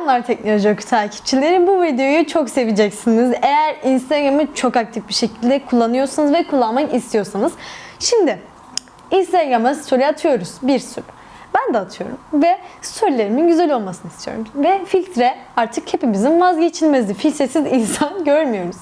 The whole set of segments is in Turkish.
Selamlar Teknoloji Oku takipçileri. Bu videoyu çok seveceksiniz. Eğer Instagram'ı çok aktif bir şekilde kullanıyorsanız ve kullanmak istiyorsanız. Şimdi Instagram'a story atıyoruz bir sürü. Ben de atıyorum ve storylerimin güzel olmasını istiyorum. Ve filtre artık hepimizin vazgeçilmezi. Filtresiz insan görmüyoruz.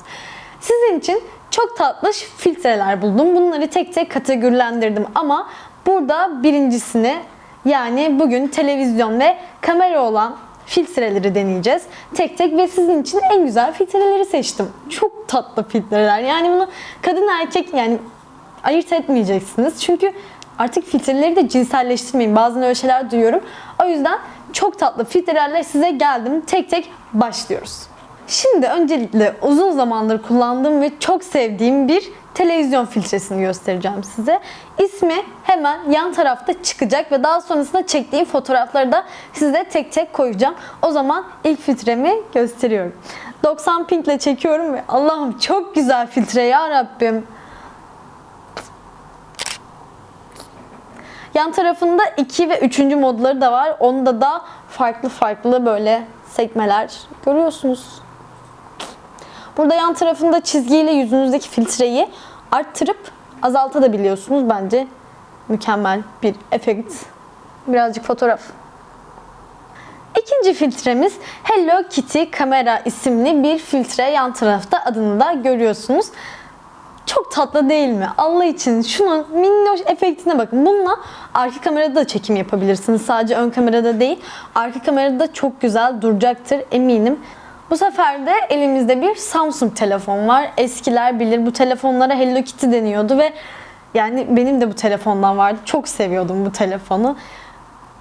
Sizin için çok tatlış filtreler buldum. Bunları tek tek kategorilendirdim ama burada birincisini yani bugün televizyon ve kamera olan filtreleri deneyeceğiz. Tek tek ve sizin için en güzel filtreleri seçtim. Çok tatlı filtreler. Yani bunu kadın erkek yani ayırt etmeyeceksiniz. Çünkü artık filtreleri de cinselleştirmeyin. Bazen öyle şeyler duyuyorum. O yüzden çok tatlı filtrelerle size geldim. Tek tek başlıyoruz. Şimdi öncelikle uzun zamandır kullandığım ve çok sevdiğim bir televizyon filtresini göstereceğim size. İsmi hemen yan tarafta çıkacak ve daha sonrasında çektiğim fotoğrafları da size tek tek koyacağım. O zaman ilk filtremi gösteriyorum. 90 ping ile çekiyorum ve Allah'ım çok güzel filtre ya Rabbim. Yan tarafında 2 ve 3. modları da var. Onda da farklı farklı böyle sekmeler görüyorsunuz. Burada yan tarafında çizgiyle yüzünüzdeki filtreyi arttırıp azaltabiliyorsunuz. Bence mükemmel bir efekt. Birazcık fotoğraf. İkinci filtremiz Hello Kitty Kamera isimli bir filtre. Yan tarafta adını da görüyorsunuz. Çok tatlı değil mi? Allah için şunun minnoş efektine bakın. Bununla arka kamerada da çekim yapabilirsiniz. Sadece ön kamerada değil. Arka kamerada da çok güzel duracaktır eminim. Bu sefer de elimizde bir Samsung telefon var. Eskiler bilir bu telefonlara Hello Kitty deniyordu ve yani benim de bu telefondan vardı. Çok seviyordum bu telefonu.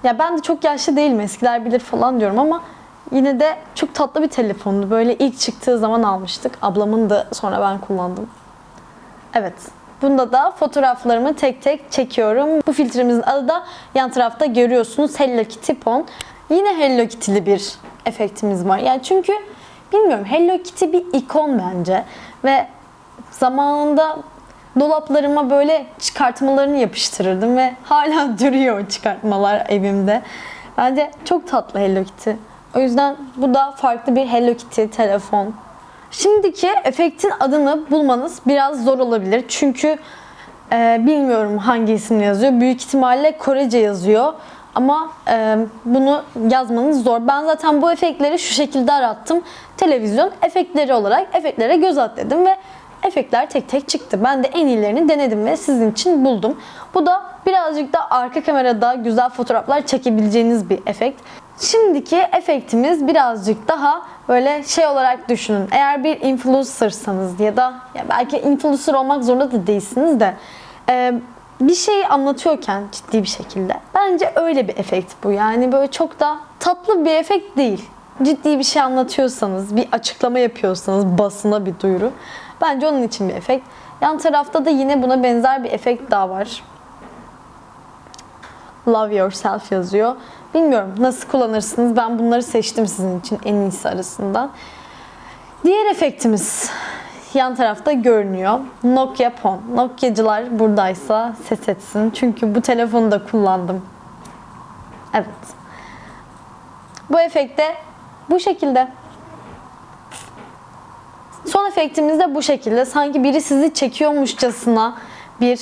Ya ben de çok yaşlı değilim eskiler bilir falan diyorum ama yine de çok tatlı bir telefondu. Böyle ilk çıktığı zaman almıştık. Ablamın da sonra ben kullandım. Evet. Bunda da fotoğraflarımı tek tek çekiyorum. Bu filtremizin adı da yan tarafta görüyorsunuz Hello Kitty Pon. Yine Hello Kitty'li bir efektimiz var. Yani çünkü bilmiyorum Hello Kitty bir ikon bence. Ve zamanında dolaplarıma böyle çıkartmalarını yapıştırırdım ve hala duruyor çıkartmalar evimde. Bence çok tatlı Hello Kitty. O yüzden bu da farklı bir Hello Kitty telefon. Şimdiki efektin adını bulmanız biraz zor olabilir. Çünkü e, bilmiyorum hangi isimle yazıyor. Büyük ihtimalle Korece yazıyor. Ama e, bunu yazmanız zor. Ben zaten bu efektleri şu şekilde arattım. Televizyon efektleri olarak efektlere göz at dedim ve efektler tek tek çıktı. Ben de en iyilerini denedim ve sizin için buldum. Bu da birazcık da arka kamerada güzel fotoğraflar çekebileceğiniz bir efekt. Şimdiki efektimiz birazcık daha böyle şey olarak düşünün. Eğer bir influencersanız ya da ya belki influencer olmak zorunda da değilsiniz de bir şeyi anlatıyorken ciddi bir şekilde bence öyle bir efekt bu. Yani böyle çok da tatlı bir efekt değil. Ciddi bir şey anlatıyorsanız, bir açıklama yapıyorsanız basına bir duyuru. Bence onun için bir efekt. Yan tarafta da yine buna benzer bir efekt daha var. Love Yourself yazıyor. Bilmiyorum nasıl kullanırsınız. Ben bunları seçtim sizin için en iyisi arasından. Diğer efektimiz yan tarafta görünüyor. Nokia Phone. Nokia'cılar buradaysa ses etsin. Çünkü bu telefonu da kullandım. Evet. Bu efekte bu şekilde. Son efektimiz de bu şekilde. Sanki biri sizi çekiyormuşçasına bir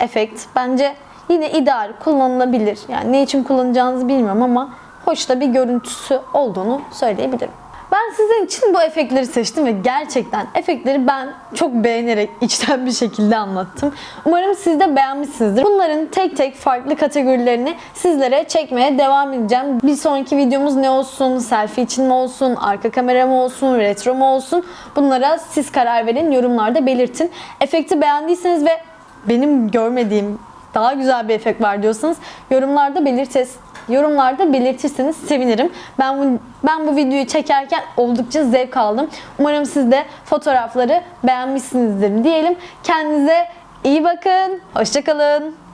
efekt. Bence yine ideal, kullanılabilir. Yani ne için kullanacağınızı bilmiyorum ama hoş da bir görüntüsü olduğunu söyleyebilirim. Ben sizin için bu efektleri seçtim ve gerçekten efektleri ben çok beğenerek içten bir şekilde anlattım. Umarım siz de beğenmişsinizdir. Bunların tek tek farklı kategorilerini sizlere çekmeye devam edeceğim. Bir sonraki videomuz ne olsun? Selfie için mi olsun? Arka kamera mı olsun? Retro mu olsun? Bunlara siz karar verin. Yorumlarda belirtin. Efekti beğendiyseniz ve benim görmediğim daha güzel bir efekt var diyorsanız yorumlarda belirtes yorumlarda belirtirseniz sevinirim. Ben bu, ben bu videoyu çekerken oldukça zevk aldım. Umarım siz de fotoğrafları beğenmişsinizdir diyelim. Kendinize iyi bakın. Hoşçakalın.